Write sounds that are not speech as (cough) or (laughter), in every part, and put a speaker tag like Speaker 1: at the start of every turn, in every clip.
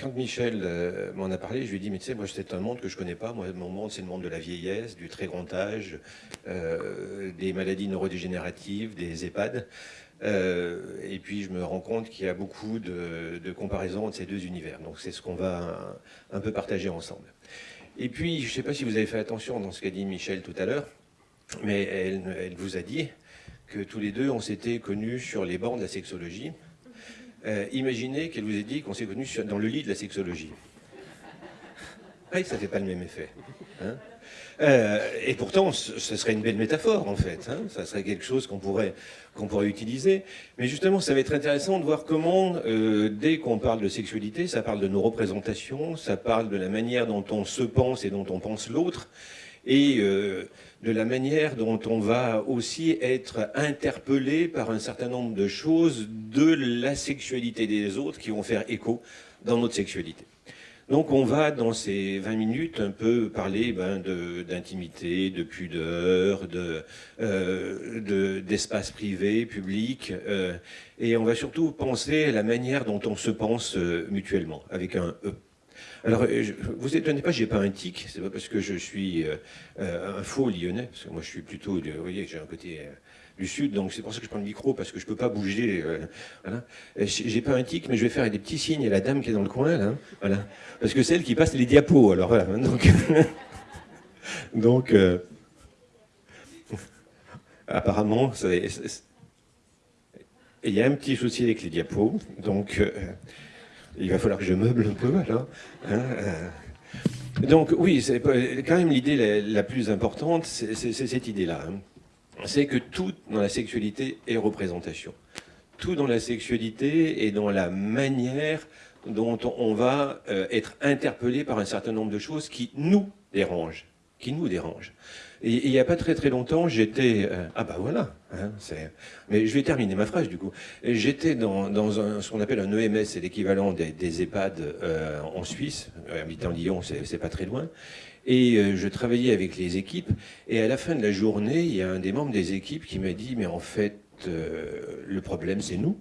Speaker 1: quand Michel euh, m'en a parlé, je lui ai dit, mais tu sais, moi c'est un monde que je connais pas. Moi, mon monde, c'est le monde de la vieillesse, du très grand âge, euh, des maladies neurodégénératives, des EHPAD. et puis je me rends compte qu'il y a beaucoup de, comparaisons entre ces deux univers. Donc c'est ce qu'on va un, peu partager ensemble. Et puis, je ne sais pas si vous avez fait attention dans ce qu'a dit Michel tout à l'heure, mais elle, elle vous a dit que tous les deux, on s'était connus sur les bancs de la sexologie. Euh, imaginez qu'elle vous ait dit qu'on s'est connu dans le lit de la sexologie. (laughs) Oui, ça ne fait pas le même effet. Hein. Euh, et pourtant, ce serait une belle métaphore, en fait. Hein. ça serait quelque chose qu'on pourrait, pourrait utiliser. Mais justement, ça va être intéressant de voir comment, euh, dès qu'on parle de sexualité, ça parle de nos représentations, ça parle de la manière dont on se pense et dont on pense l'autre. Et de la manière dont on va aussi être interpellé par un certain nombre de choses de la sexualité des autres qui vont faire écho dans notre sexualité. Donc on va, dans ces 20 minutes, un peu parler ben, d'intimité, de, pudeur, d'espace de, privé, public, euh, et on va surtout penser à la manière dont on se pense euh, mutuellement, avec un E. Alors, euh, vous étonnez pas, j'ai pas un tic, c'est pas parce que je suis euh, euh, un faux lyonnais, moi je suis plutôt, vous voyez, j'ai un côté du sud, donc c'est pour ça que je prends le micro, parce que je peux pas bouger, voilà. J'ai pas un tic, mais je vais faire des petits signes à la dame qui est dans le coin, là, voilà. Parce que c'est elle qui passe les diapos, alors voilà, donc... (laughs) donc apparemment, il y a un petit souci avec les diapos, donc il va falloir que je meuble un peu, là. Hein, euh. Donc oui, quand même l'idée la, plus importante, c'est cette idée-là. Hein. C'est que tout dans la sexualité est représentation. Tout dans la sexualité est dans la manière dont on va euh, être interpellé par un certain nombre de choses qui nous dérangent. Qui nous dérangent. Il n'y a pas très très longtemps, j'étais... Euh, ah bah voilà, hein, mais je vais terminer ma phrase du coup. J'étais dans, dans un, ce qu'on appelle un EMS, c'est l'équivalent des, des, EHPAD euh, en Suisse, euh, habitant Lyon, c'est pas très loin. Et euh, je travaillais avec les équipes, et à la fin de la journée, il y a un des membres des équipes qui m'a dit « mais en fait, le problème c'est nous ».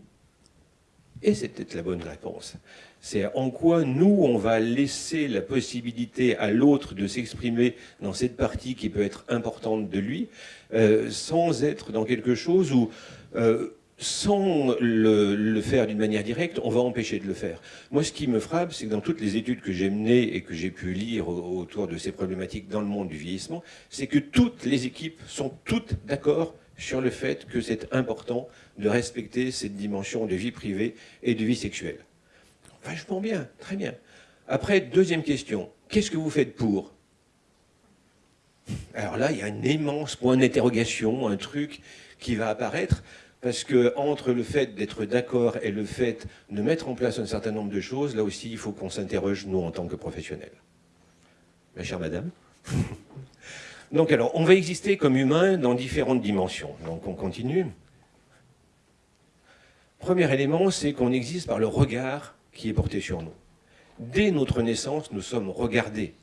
Speaker 1: Et c'était la bonne réponse. C'est en quoi nous, on va laisser la possibilité à l'autre de s'exprimer dans cette partie qui peut être importante de lui, euh, sans être dans quelque chose où, euh, sans le, faire d'une manière directe, on va empêcher de le faire. Moi, ce qui me frappe, c'est que dans toutes les études que j'ai menées et que j'ai pu lire autour de ces problématiques dans le monde du vieillissement, c'est que toutes les équipes sont toutes d'accord sur le fait que c'est important de respecter cette dimension de vie privée et de vie sexuelle. Vachement bien, très bien. Après, deuxième question, qu'est-ce que vous faites pour? Alors là, il y a un immense point d'interrogation, un truc qui va apparaître, parce que entre le fait d'être d'accord et le fait de mettre en place un certain nombre de choses, là aussi, il faut qu'on s'interroge, nous, en tant que professionnels. Ma chère madame (laughs) Donc alors, on va exister comme humain dans différentes dimensions. Donc on continue. Premier élément, c'est qu'on existe par le regard qui est porté sur nous. Dès notre naissance, nous sommes regardés.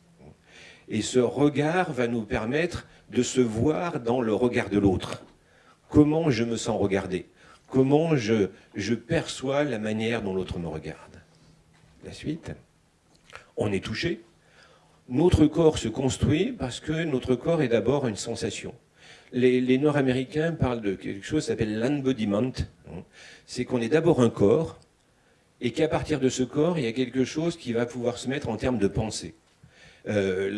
Speaker 1: Et ce regard va nous permettre de se voir dans le regard de l'autre. Comment je me sens regardé? Comment je, je perçois la manière dont l'autre me regarde? La suite. On est touché. Notre corps se construit parce que notre corps est d'abord une sensation. Les, les Nord-Américains parlent de quelque chose qui s'appelle l'embodiment. C'est qu'on est d'abord un corps, et qu'à partir de ce corps, il y a quelque chose qui va pouvoir se mettre en termes de pensée. Euh,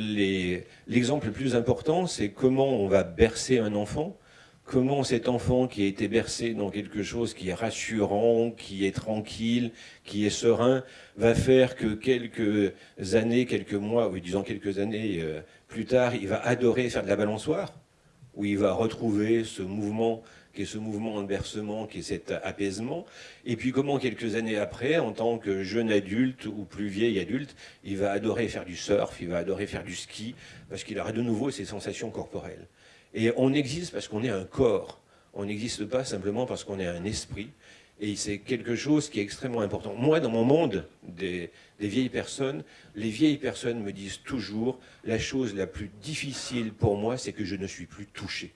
Speaker 1: L'exemple le plus important, c'est comment on va bercer un enfant, comment cet enfant qui a été bercé dans quelque chose qui est rassurant, qui est tranquille, qui est serein, va faire que quelques années, quelques mois, ou disons quelques années euh, plus tard, il va adorer faire de la balançoire, où il va retrouver ce mouvement qui est ce mouvement de bercement, qui est cet apaisement, et puis comment quelques années après, en tant que jeune adulte ou plus vieil adulte, il va adorer faire du surf, il va adorer faire du ski, parce qu'il aura de nouveau ses sensations corporelles. Et on existe parce qu'on est un corps, on n'existe pas simplement parce qu'on est un esprit, et c'est quelque chose qui est extrêmement important. Moi, dans mon monde des, des, vieilles personnes, les vieilles personnes me disent toujours, la chose la plus difficile pour moi, c'est que je ne suis plus touché.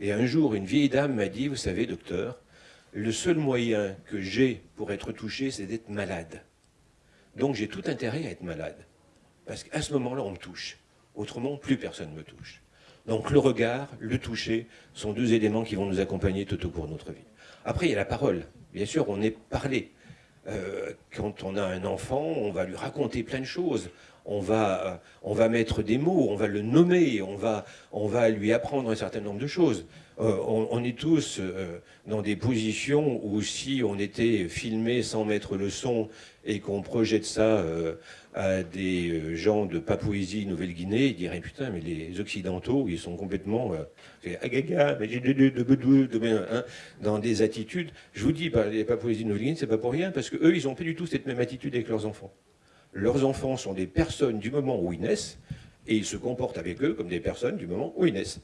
Speaker 1: Et un jour, une vieille dame m'a dit, vous savez, docteur, le seul moyen que j'ai pour être touché, c'est d'être malade. Donc j'ai tout intérêt à être malade. Parce qu'à ce moment-là, on me touche. Autrement, plus personne ne me touche. Donc le regard, le toucher, sont deux éléments qui vont nous accompagner tout au cours de notre vie. Après, il y a la parole. Bien sûr, on est parlé. Euh, quand on a un enfant, on va lui raconter plein de choses. On va, euh, on va mettre des mots, on va le nommer, on va, on va lui apprendre un certain nombre de choses. Euh, on, est tous dans des positions où si on était filmé sans mettre le son et qu'on projette ça à des euh, gens de Papouasie, Nouvelle-Guinée, ils diraient putain, mais les Occidentaux, ils sont complètement euh, hein, dans des attitudes. Je vous dis, les Papouasie, Nouvelle-Guinée, c'est pas pour rien, parce que eux, ils n'ont pas du tout cette même attitude avec leurs enfants. Leurs enfants sont des personnes du moment où ils naissent, et ils se comportent avec eux comme des personnes du moment où ils naissent.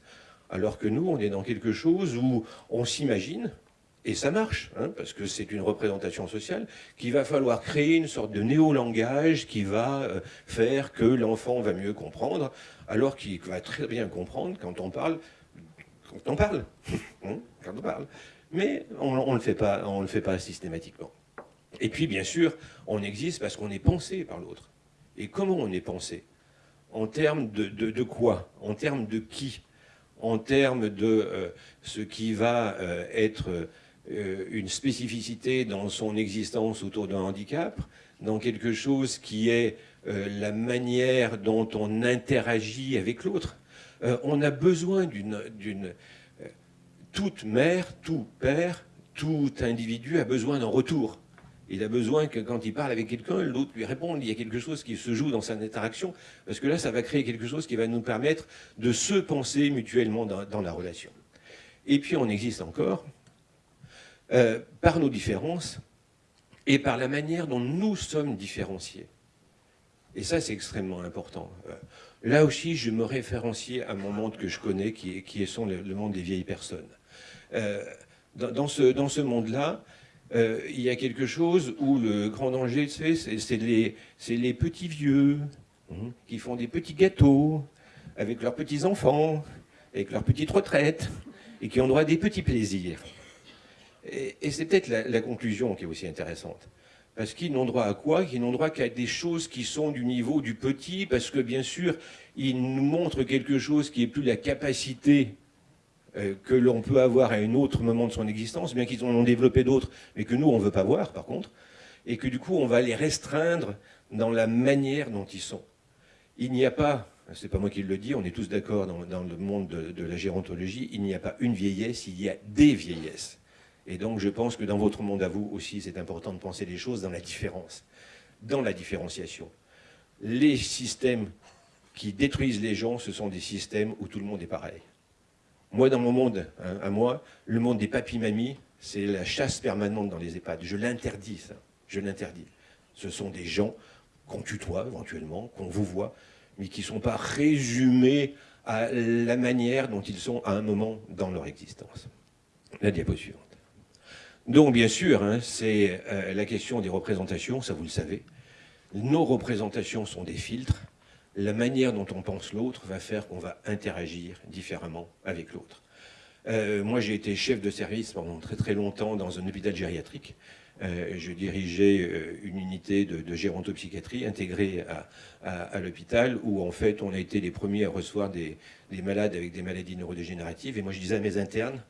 Speaker 1: Alors que nous, on est dans quelque chose où on s'imagine, et ça marche, hein, parce que c'est une représentation sociale, qu'il va falloir créer une sorte de néo-langage qui va euh, faire que l'enfant va mieux comprendre, alors qu'il va très bien comprendre quand on parle, quand on parle, (laughs) hein, on parle. Mais on ne le, fait pas, on le fait pas systématiquement. Et puis, bien sûr, on existe parce qu'on est pensé par l'autre. Et comment on est pensé? En termes de, quoi? En termes de qui? En termes de euh, ce qui va euh, être euh, une spécificité dans son existence autour d'un handicap, dans quelque chose qui est la manière dont on interagit avec l'autre? On a besoin d'une... toute mère, tout père, tout individu a besoin d'un retour. Il a besoin que quand il parle avec quelqu'un, l'autre lui réponde. Il y a quelque chose qui se joue dans sa interaction, parce que là, ça va créer quelque chose qui va nous permettre de se penser mutuellement dans la relation. Et puis, on existe encore euh, par nos différences et par la manière dont nous sommes différenciés. Et ça, c'est extrêmement important. Euh, là aussi, je me référencie à mon monde que je connais, qui est, est le, monde des vieilles personnes. Euh, dans, ce, dans ce monde-là, il y a quelque chose où le grand danger, c'est les, petits vieux hein, qui font des petits gâteaux avec leurs petits-enfants, avec leurs petites retraites, et qui ont droit à des petits plaisirs. Et, c'est peut-être la, conclusion qui est aussi intéressante. Parce qu'ils n'ont droit à quoi? Ils n'ont droit qu'à des choses qui sont du niveau du petit, parce que bien sûr, ils nous montrent quelque chose qui est plus la capacité euh, que l'on peut avoir à un autre moment de son existence, bien qu'ils en ont développé d'autres, mais que nous, on ne veut pas voir, par contre, et que du coup, on va les restreindre dans la manière dont ils sont. Il n'y a pas, c'est pas moi qui le dis, on est tous d'accord dans, le monde de la gérontologie, il n'y a pas une vieillesse, il y a des vieillesses. Et donc je pense que dans votre monde à vous aussi, c'est important de penser les choses dans la différence, dans la différenciation. Les systèmes qui détruisent les gens, ce sont des systèmes où tout le monde est pareil. Moi, dans mon monde, hein, à moi, le monde des papis-mamies, c'est la chasse permanente dans les EHPAD. Je l'interdis, ça. Je l'interdis. Ce sont des gens qu'on tutoie éventuellement, qu'on vous voit, mais qui ne sont pas résumés à la manière dont ils sont à un moment dans leur existence. La diapositive. Donc, bien sûr, hein, c'est euh, la question des représentations, ça vous le savez. Nos représentations sont des filtres. La manière dont on pense l'autre va faire qu'on va interagir différemment avec l'autre. Euh, moi, j'ai été chef de service pendant très très longtemps dans un hôpital gériatrique. Euh, je dirigeais une unité de, de gérontopsychiatrie intégrée à, l'hôpital où en fait on a été les premiers à recevoir des malades avec des maladies neurodégénératives. Et moi je disais à mes internes,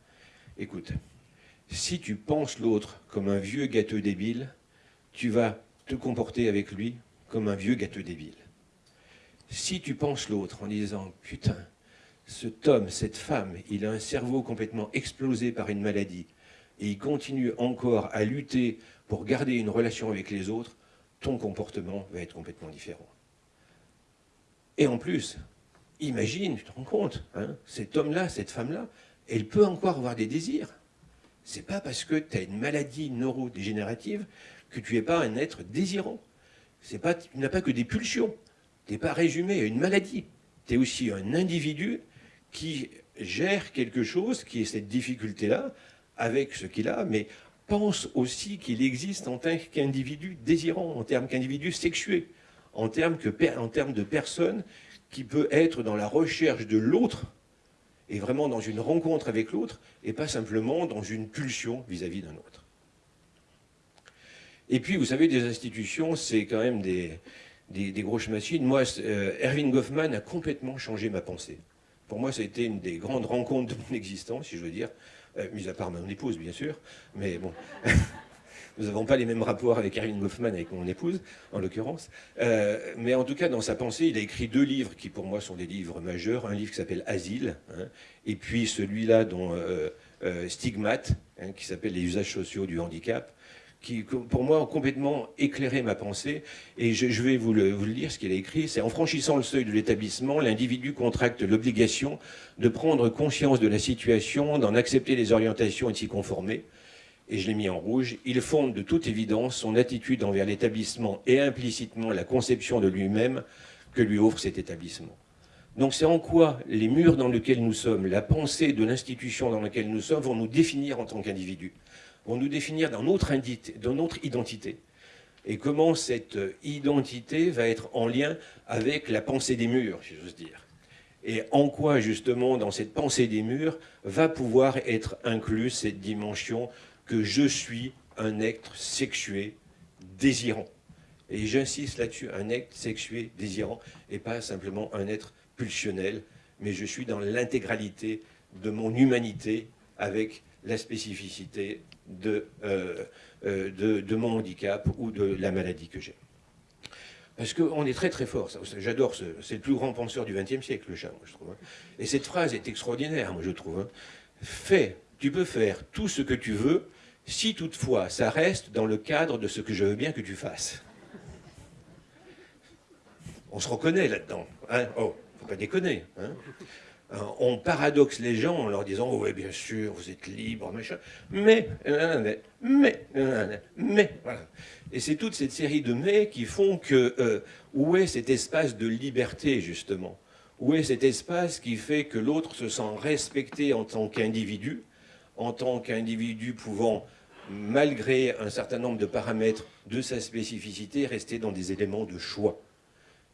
Speaker 1: écoute, si tu penses l'autre comme un vieux gâteux débile, tu vas te comporter avec lui comme un vieux gâteux débile. Si tu penses l'autre en disant « Putain, cet homme, cette femme, il a un cerveau complètement explosé par une maladie et il continue encore à lutter pour garder une relation avec les autres, ton comportement va être complètement différent. Et en plus, imagine, tu te rends compte, hein, cet homme-là, cette femme-là, elle peut encore avoir des désirs c'est pas parce que tu as une maladie neurodégénérative que tu n'es pas un être désirant. Pas, tu n'as pas que des pulsions. Tu n'es pas résumé à une maladie. Tu es aussi un individu qui gère quelque chose, qui est cette difficulté-là, avec ce qu'il a, mais pense aussi qu'il existe en tant qu'individu désirant, en termes qu'individu sexué, en termes, en termes de personne qui peut être dans la recherche de l'autre et vraiment dans une rencontre avec l'autre, et pas simplement dans une pulsion vis-à-vis d'un autre. Et puis, vous savez, des institutions, c'est quand même des, des, grosses machines. Moi, euh, Erwin Goffman a complètement changé ma pensée. Pour moi, ça a été une des grandes rencontres de mon existence, si je veux dire, euh, mis à part mon épouse, bien sûr, mais bon... (laughs) Nous n'avons pas les mêmes rapports avec Erwin Goffman, avec mon épouse, en l'occurrence. Euh, mais en tout cas, dans sa pensée, il a écrit deux livres qui, pour moi, sont des livres majeurs. Un livre qui s'appelle Asile, hein, et puis celui-là dont euh, euh, Stigmate, hein, qui s'appelle Les usages sociaux du handicap, qui, pour moi, ont complètement éclairé ma pensée. Et je, vais vous le, vous le lire, ce qu'il a écrit. C'est « En franchissant le seuil de l'établissement, l'individu contracte l'obligation de prendre conscience de la situation, d'en accepter les orientations et de s'y conformer et je l'ai mis en rouge, il fonde de toute évidence son attitude envers l'établissement et implicitement la conception de lui-même que lui offre cet établissement. Donc c'est en quoi les murs dans lesquels nous sommes, la pensée de l'institution dans laquelle nous sommes vont nous définir en tant qu'individus, vont nous définir dans notre, identité. Et comment cette identité va être en lien avec la pensée des murs, si j'ose dire. Et en quoi, justement, dans cette pensée des murs, va pouvoir être incluse cette dimension que je suis un être sexué désirant. Et j'insiste là-dessus, un être sexué désirant, et pas simplement un être pulsionnel, mais je suis dans l'intégralité de mon humanité avec la spécificité de, euh, euh, de, mon handicap ou de la maladie que j'ai. Parce qu'on est très très fort, j'adore, c'est le plus grand penseur du XXe siècle, le chat, moi, je trouve. Hein. Et cette phrase est extraordinaire, moi, je trouve. Hein. Fais, tu peux faire tout ce que tu veux, si toutefois ça reste dans le cadre de ce que je veux bien que tu fasses. On se reconnaît là-dedans. Hein oh, faut pas déconner. Hein. Euh, on paradoxe les gens en leur disant oh, « Oui, bien sûr, vous êtes libre, machin. Mais, mais, mais, voilà. » Et c'est toute cette série de « mais » qui font que euh, où est cet espace de liberté, justement? Où est cet espace qui fait que l'autre se sent respecté en tant qu'individu, en tant qu'individu pouvant malgré un certain nombre de paramètres de sa spécificité, rester dans des éléments de choix?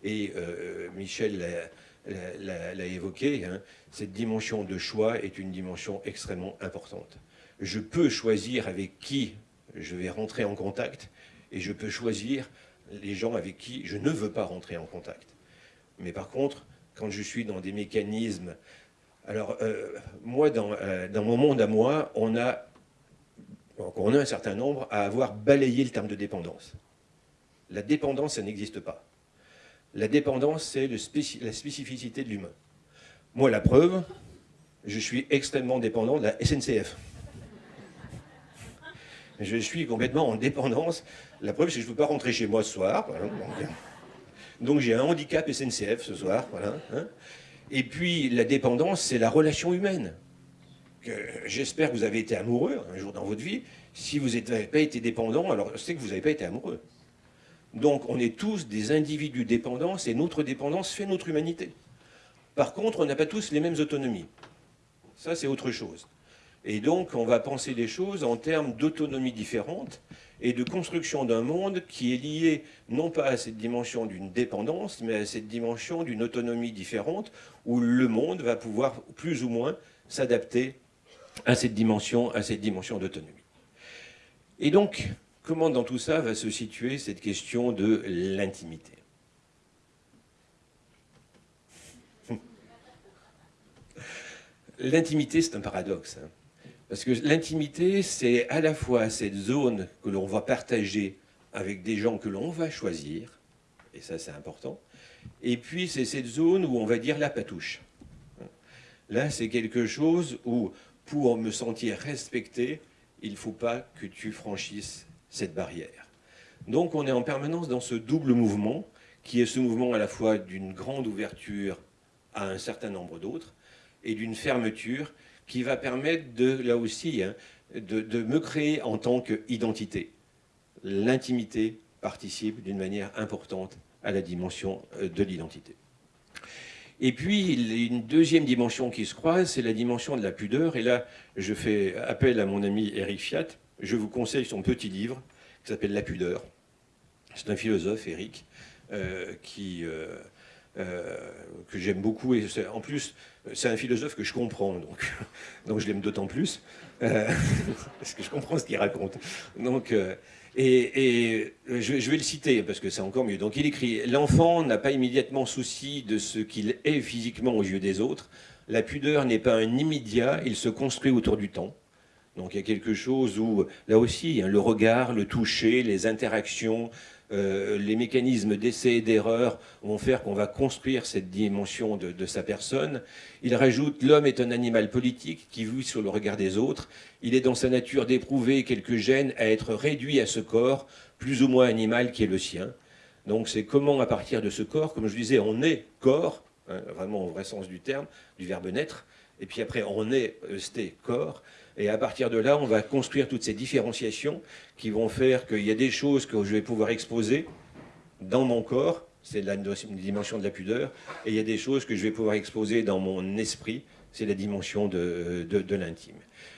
Speaker 1: Et euh, Michel l'a évoqué, hein, cette dimension de choix est une dimension extrêmement importante. Je peux choisir avec qui je vais rentrer en contact, et je peux choisir les gens avec qui je ne veux pas rentrer en contact. Mais par contre, quand je suis dans des mécanismes... Alors, euh, moi, dans, euh, dans mon monde à moi, on a on a un certain nombre à avoir balayé le terme de dépendance. La dépendance, ça n'existe pas. La dépendance, c'est la spécificité de l'humain. Moi, la preuve, je suis extrêmement dépendant de la SNCF. Je suis complètement en dépendance. La preuve, c'est que je ne peux pas rentrer chez moi ce soir. donc, j'ai un handicap SNCF ce soir. Hein. Et puis, la dépendance, c'est la relation humaine j'espère que vous avez été amoureux un jour dans votre vie. Si vous n'avez pas été dépendant, alors c'est que vous n'avez pas été amoureux. Donc on est tous des individus dépendants et notre dépendance fait notre humanité. Par contre, on n'a pas tous les mêmes autonomies. Ça, c'est autre chose. Et donc, on va penser les choses en termes d'autonomie différente et de construction d'un monde qui est lié non pas à cette dimension d'une dépendance, mais à cette dimension d'une autonomie différente où le monde va pouvoir plus ou moins s'adapter à cette dimension, à cette dimension d'autonomie. Et donc, comment dans tout ça va se situer cette question de l'intimité (laughs) L'intimité, c'est un paradoxe. Hein. parce que l'intimité, c'est à la fois cette zone que l'on va partager avec des gens que l'on va choisir, et ça c'est important, et puis c'est cette zone où on va dire la patouche. Là, c'est quelque chose où pour me sentir respecté, il ne faut pas que tu franchisses cette barrière. Donc on est en permanence dans ce double mouvement, qui est ce mouvement à la fois d'une grande ouverture à un certain nombre d'autres, et d'une fermeture qui va permettre de, là aussi, hein, de me créer en tant qu'identité. L'intimité participe d'une manière importante à la dimension euh, de l'identité. Et puis, une deuxième dimension qui se croise, c'est la dimension de la pudeur. Et là, je fais appel à mon ami Eric Fiat. Je vous conseille son petit livre qui s'appelle La pudeur. C'est un philosophe, Eric, euh, qui, euh, euh, que j'aime beaucoup. Et en plus, c'est un philosophe que je comprends, donc, (laughs) donc je l'aime d'autant plus, (laughs) parce que je comprends ce qu'il raconte. Donc, Et, je, vais le citer parce que c'est encore mieux. Donc il écrit L'enfant n'a pas immédiatement souci de ce qu'il est physiquement aux yeux des autres. La pudeur n'est pas un immédiat, il se construit autour du temps. Donc il y a quelque chose où, là aussi, hein, le regard, le toucher, les interactions, euh, les mécanismes d'essai et d'erreur vont faire qu'on va construire cette dimension de, sa personne. Il rajoute l'homme est un animal politique qui vit sur le regard des autres. Il est dans sa nature d'éprouver quelques gènes à être réduit à ce corps, plus ou moins animal qui est le sien. Donc c'est comment à partir de ce corps, comme je disais, on est corps, hein, vraiment au vrai sens du terme, du verbe naître, et puis après on est, sté, corps, et à partir de là, on va construire toutes ces différenciations qui vont faire qu'il y a des choses que je vais pouvoir exposer dans mon corps, c'est la dimension de la pudeur, et il y a des choses que je vais pouvoir exposer dans mon esprit, c'est la dimension de, de, l'intime.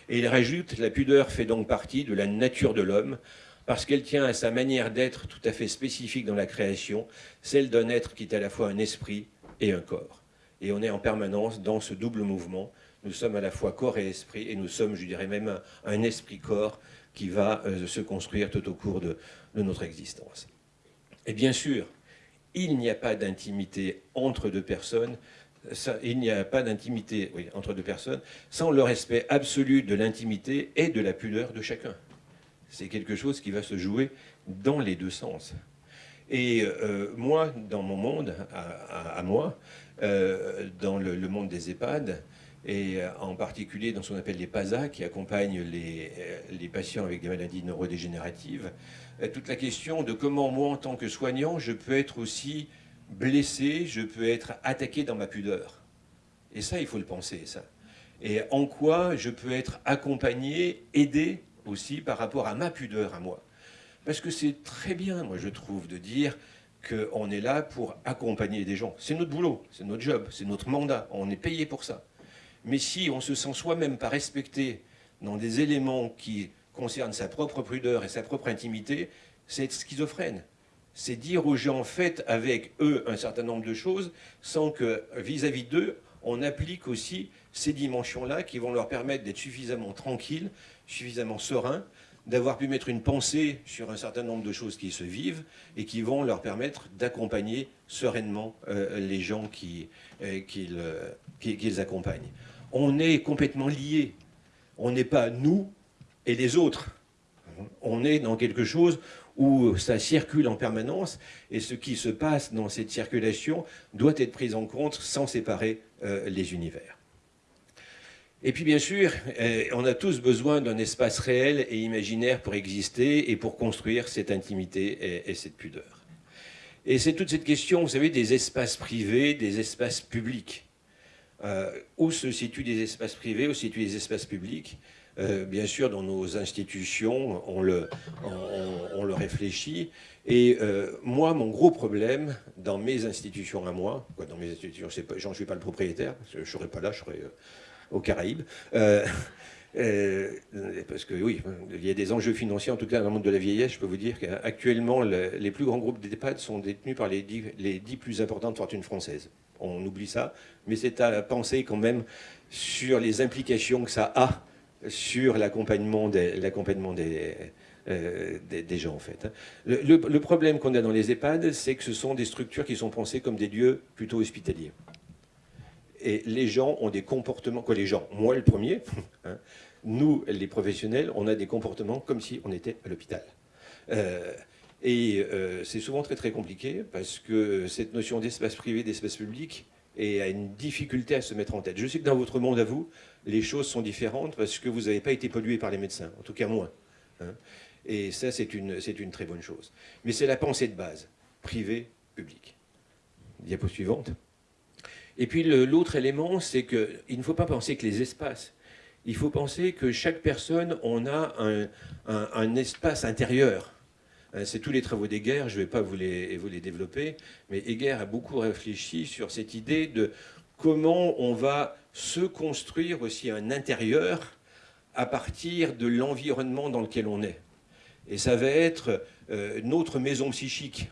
Speaker 1: Et il rajoute, la pudeur fait donc partie de la nature de l'homme, parce qu'elle tient à sa manière d'être tout à fait spécifique dans la création, celle d'un être qui est à la fois un esprit et un corps. Et on est en permanence dans ce double mouvement nous sommes à la fois corps et esprit, et nous sommes, je dirais même, un, esprit-corps qui va euh, se construire tout au cours de, notre existence. Et bien sûr, il n'y a pas d'intimité entre deux personnes, il n'y a pas d'intimité entre deux personnes sans le respect absolu de l'intimité et de la pudeur de chacun. C'est quelque chose qui va se jouer dans les deux sens. Et euh, moi, dans mon monde, à, moi, euh, dans le, monde des EHPAD, et euh, en particulier dans ce qu'on appelle les PASA, qui accompagnent les, euh, patients avec des maladies neurodégénératives, euh, toute la question de comment moi, en tant que soignant, je peux être aussi blessé, je peux être attaqué dans ma pudeur. Et ça, il faut le penser, ça. Et en quoi je peux être accompagné, aidé aussi par rapport à ma pudeur à moi. Parce que c'est très bien, moi, je trouve, de dire qu'on est là pour accompagner des gens. C'est notre boulot, c'est notre job, c'est notre mandat, on est payé pour ça. Mais si on se sent soi-même pas respecté dans des éléments qui concernent sa propre prudeur et sa propre intimité, c'est schizophrène. C'est dire aux gens, faites avec eux un certain nombre de choses, sans que vis-à-vis d'eux, on applique aussi ces dimensions-là qui vont leur permettre d'être suffisamment tranquilles, suffisamment sereins, d'avoir pu mettre une pensée sur un certain nombre de choses qui se vivent et qui vont leur permettre d'accompagner sereinement euh, les gens euh, euh, qu'ils accompagnent on est complètement liés. On n'est pas nous et les autres. On est dans quelque chose où ça circule en permanence et ce qui se passe dans cette circulation doit être pris en compte sans séparer euh, les univers. Et puis bien sûr, euh, on a tous besoin d'un espace réel et imaginaire pour exister et pour construire cette intimité et cette pudeur. Et c'est toute cette question, vous savez, des espaces privés, des espaces publics. Euh, où se situent des espaces privés, où se situent des espaces publics. Euh, bien sûr, dans nos institutions, on le, on, le réfléchit. Et euh, moi, mon gros problème, dans mes institutions à moi, quoi, dans mes institutions, j'en suis pas le propriétaire, je ne serais pas là, je serais aux Caraïbes. (laughs) parce que oui, il y a des enjeux financiers, en tout cas dans le monde de la vieillesse, je peux vous dire qu'actuellement, les plus grands groupes d'EHPAD sont détenus par les dix plus importantes fortunes françaises on oublie ça, mais c'est à penser quand même sur les implications que ça a sur l'accompagnement des, euh, gens, en fait. Le, problème qu'on a dans les EHPAD, c'est que ce sont des structures qui sont pensées comme des lieux plutôt hospitaliers. Et les gens ont des comportements, quoi les gens, moi le premier, (laughs) hein, nous les professionnels, on a des comportements comme si on était à l'hôpital. Euh, et euh, c'est souvent très très compliqué parce que cette notion d'espace privé, d'espace public, a une difficulté à se mettre en tête. Je sais que dans votre monde à vous, les choses sont différentes parce que vous n'avez pas été pollué par les médecins, en tout cas moins. Hein. Et ça, c'est une, une très bonne chose. Mais c'est la pensée de base, privé, public. Diapo suivante. Et puis l'autre élément, c'est qu'il ne faut pas penser que les espaces. Il faut penser que chaque personne, on a un, un espace intérieur c'est tous les travaux d'Heger, je ne vais pas vous les, développer, mais Heger a beaucoup réfléchi sur cette idée de comment on va se construire aussi un intérieur à partir de l'environnement dans lequel on est. Et ça va être euh, notre maison psychique,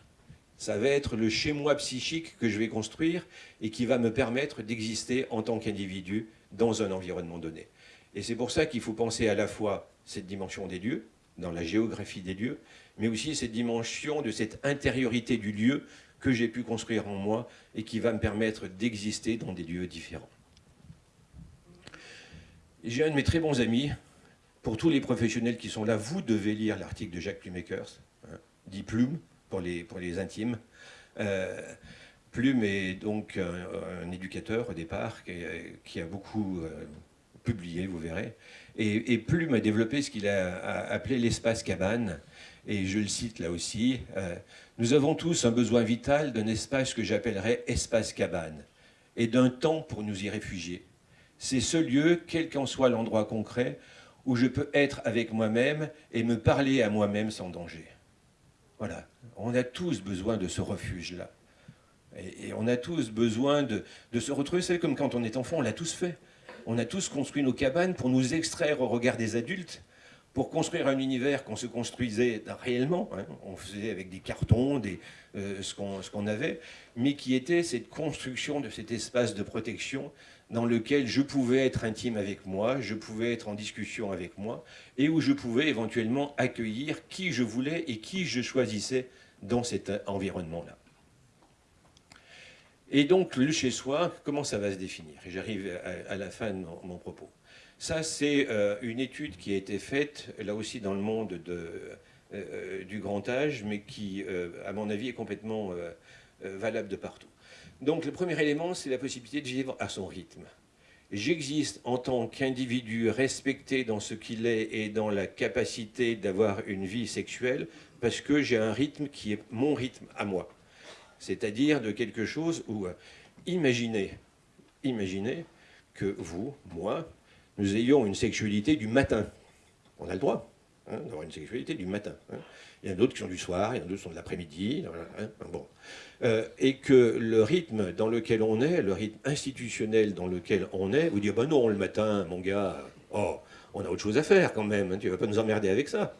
Speaker 1: ça va être le chez-moi psychique que je vais construire et qui va me permettre d'exister en tant qu'individu dans un environnement donné. Et c'est pour ça qu'il faut penser à la fois cette dimension des lieux, dans la géographie des lieux, mais aussi cette dimension de cette intériorité du lieu que j'ai pu construire en moi et qui va me permettre d'exister dans des lieux différents. J'ai un de mes très bons amis, pour tous les professionnels qui sont là, vous devez lire l'article de Jacques Plumakers, hein, dit Plume, pour les, pour les intimes. Euh, Plume est donc un, éducateur au départ qui, a beaucoup euh, publié, vous verrez. Et, Plume a développé ce qu'il a, appelé l'espace cabane. Et je le cite là aussi. Euh, nous avons tous un besoin vital d'un espace que j'appellerais espace cabane et d'un temps pour nous y réfugier. C'est ce lieu, quel qu'en soit l'endroit concret, où je peux être avec moi-même et me parler à moi-même sans danger. Voilà, on a tous besoin de ce refuge-là. Et, on a tous besoin de, se retrouver, c'est comme quand on est enfant, on l'a tous fait. On a tous construit nos cabanes pour nous extraire au regard des adultes, pour construire un univers qu'on se construisait réellement. Hein. On faisait avec des cartons, euh, ce qu'on avait, mais qui était cette construction de cet espace de protection dans lequel je pouvais être intime avec moi, je pouvais être en discussion avec moi, et où je pouvais éventuellement accueillir qui je voulais et qui je choisissais dans cet environnement-là. Et donc, le chez-soi, comment ça va se définir? J'arrive à, la fin de mon, propos. Ça, c'est euh, une étude qui a été faite, là aussi dans le monde de, euh, du grand âge, mais qui, euh, à mon avis, est complètement valable de partout. Donc le premier élément, c'est la possibilité de vivre à son rythme. J'existe en tant qu'individu respecté dans ce qu'il est et dans la capacité d'avoir une vie sexuelle parce que j'ai un rythme qui est mon rythme à moi. C'est-à-dire de quelque chose où, euh, imaginez, imaginez que vous, moi, nous ayons une sexualité du matin. On a le droit hein, d'avoir une sexualité du matin. Hein. Il y en a d'autres qui sont du soir, il y en a d'autres qui sont de l'après-midi. Hein. Euh, et que le rythme dans lequel on est, le rythme institutionnel dans lequel on est, vous dites, ben non, le matin, mon gars, oh, on a autre chose à faire quand même, tu ne vas pas nous emmerder avec ça.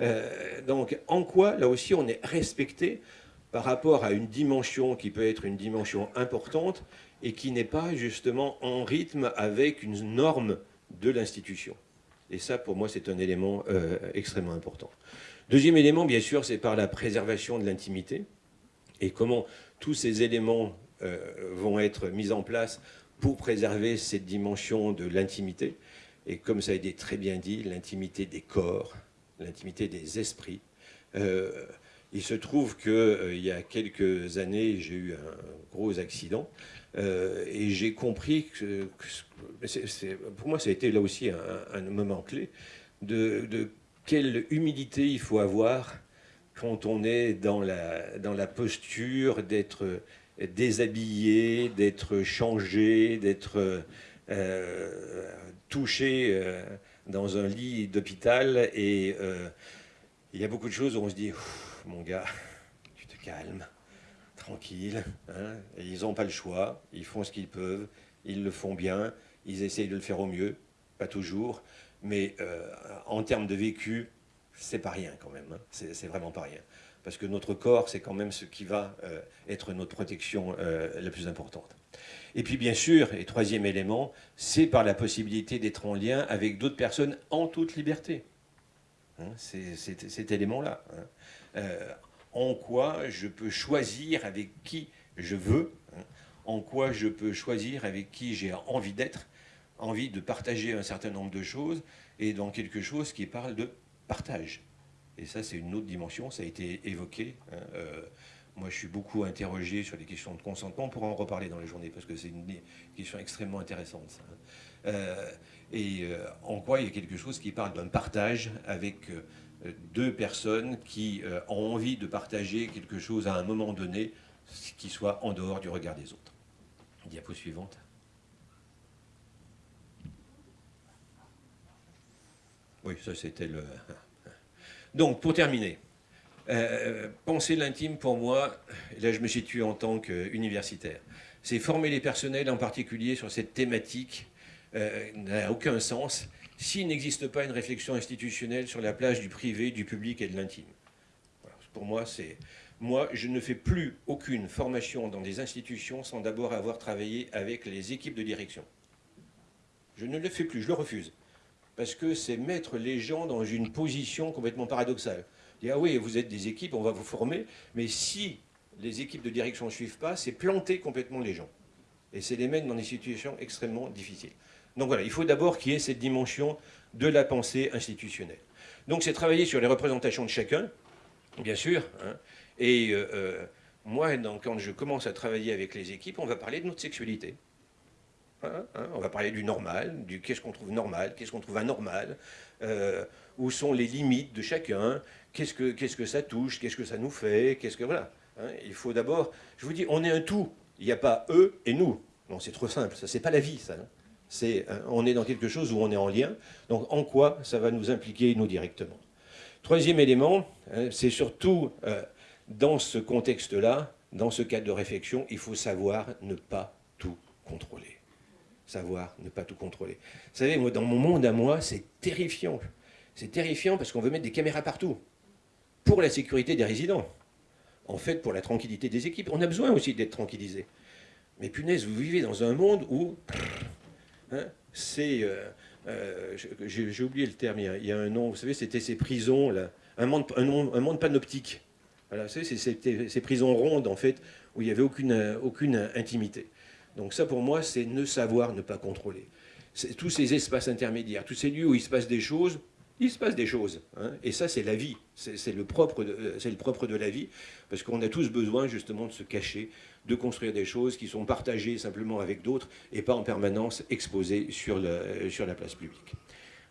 Speaker 1: Euh, donc, en quoi, là aussi, on est respecté par rapport à une dimension qui peut être une dimension importante et qui n'est pas justement en rythme avec une norme de l'institution. Et ça, pour moi, c'est un élément euh, extrêmement important. Deuxième élément, bien sûr, c'est par la préservation de l'intimité et comment tous ces éléments euh, vont être mis en place pour préserver cette dimension de l'intimité. Et comme ça a été très bien dit, l'intimité des corps, l'intimité des esprits. Euh, il se trouve qu'il euh, y a quelques années, j'ai eu un gros accident et j'ai compris que, pour moi, ça a été là aussi un, moment clé de, quelle humilité il faut avoir quand on est dans la, dans la posture d'être déshabillé, d'être changé, d'être euh, touché euh, dans un lit d'hôpital. Et euh, il y a beaucoup de choses où on se dit, mon gars, (laughs) tu te calmes, tranquille. Hein, ils n'ont pas le choix, ils font ce qu'ils peuvent, ils le font bien, ils essayent de le faire au mieux, pas toujours. Mais en termes de vécu, c'est pas rien quand même, hein. c'est vraiment pas rien. Parce que notre corps, c'est quand même ce qui va euh, être notre protection euh, la plus importante. Et puis bien sûr, et troisième élément, c'est par la possibilité d'être en lien avec d'autres personnes en toute liberté. Hein, c'est cet élément-là. Euh, en quoi je peux choisir avec qui je veux, en quoi je peux choisir avec qui j'ai envie d'être, envie de partager un certain nombre de choses, et dans quelque chose qui parle de partage. Et ça, c'est une autre dimension, ça a été évoqué. Hein, euh, moi, je suis beaucoup interrogé sur les questions de consentement. On pourra en reparler dans les journées, parce que c'est une question extrêmement intéressante. Hein. Euh, et en quoi il y a quelque chose qui parle d'un partage avec deux personnes qui ont envie de partager quelque chose à un moment donné qui soit en dehors du regard des autres. Diapo suivante. Oui, ça c'était le... Donc, pour terminer, euh, penser l'intime pour moi, là je me situe en tant qu'universitaire, c'est former les personnels en particulier sur cette thématique euh, n'a aucun sens s'il n'existe pas une réflexion institutionnelle sur la plage du privé, du public et de l'intime. Pour moi, c'est... Moi, je ne fais plus aucune formation dans des institutions sans d'abord avoir travaillé avec les équipes de direction. Je ne le fais plus, je le refuse parce que c'est mettre les gens dans une position complètement paradoxale. Dire, ah oui, vous êtes des équipes, on va vous former, mais si les équipes de direction ne suivent pas, c'est planter complètement les gens. Et c'est les mettre dans des situations extrêmement difficiles. Donc voilà, il faut d'abord qu'il y ait cette dimension de la pensée institutionnelle. Donc c'est travailler sur les représentations de chacun, bien sûr. Hein. et euh, euh, moi, quand je commence à travailler avec les équipes, on va parler de notre sexualité. Hein, hein. on va parler du normal, du qu'est-ce qu'on trouve normal, qu'est-ce qu'on trouve anormal, euh, où sont les limites de chacun, qu'est-ce que, que ça touche, qu'est-ce que ça nous fait, qu'est-ce que voilà. il faut d'abord, je vous dis, on est un tout. Il n'y a pas eux et nous. Non, c'est trop simple. Ça, c'est pas la vie, ça. Euh, on est dans quelque chose où on est en lien. Donc, en quoi ça va nous impliquer, nous, directement? Troisième élément, hein, c'est surtout euh, dans ce contexte-là, dans ce cadre de réflexion, il faut savoir ne pas tout contrôler. Savoir ne pas tout contrôler. Vous savez, moi, dans mon monde à moi, c'est terrifiant. C'est terrifiant parce qu'on veut mettre des caméras partout. Pour la sécurité des résidents. En fait, pour la tranquillité des équipes. On a besoin aussi d'être tranquillisé. Mais punaise, vous vivez dans un monde où Hein, c'est... Euh, euh, j'ai oublié le terme, il y, a, un nom, vous savez, c'était ces prisons, là, un, monde, un, monde panoptique. Voilà, c'était ces prisons rondes, en fait, où il n'y avait aucune, aucune intimité. Donc ça, pour moi, c'est ne savoir, ne pas contrôler. Tous ces espaces intermédiaires, tous ces lieux où il se passe des choses, il se passe des choses. Hein. et ça, c'est la vie. C'est le, propre de, la vie, parce qu'on a tous besoin, justement, de se cacher, de construire des choses qui sont partagées simplement avec d'autres et pas en permanence exposées sur, le, sur la place publique.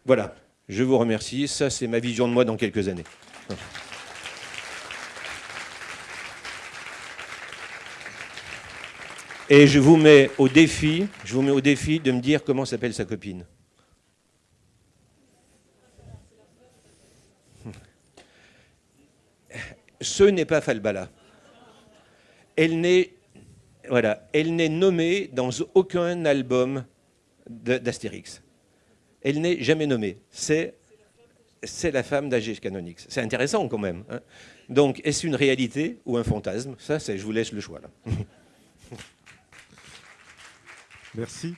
Speaker 1: Voilà, je vous remercie. Ça, c'est ma vision de moi dans quelques années. Et je vous mets au défi, je vous mets au défi de me dire comment s'appelle sa copine. Ce n'est pas Falbala. Elle n'est nommée dans aucun album d'Astérix. Elle n'est jamais nommée. C'est la femme d'Agé Canonix. C'est intéressant quand même. Hein. Donc, est-ce une réalité ou un fantasme? Ça, je vous laisse le choix.
Speaker 2: Merci.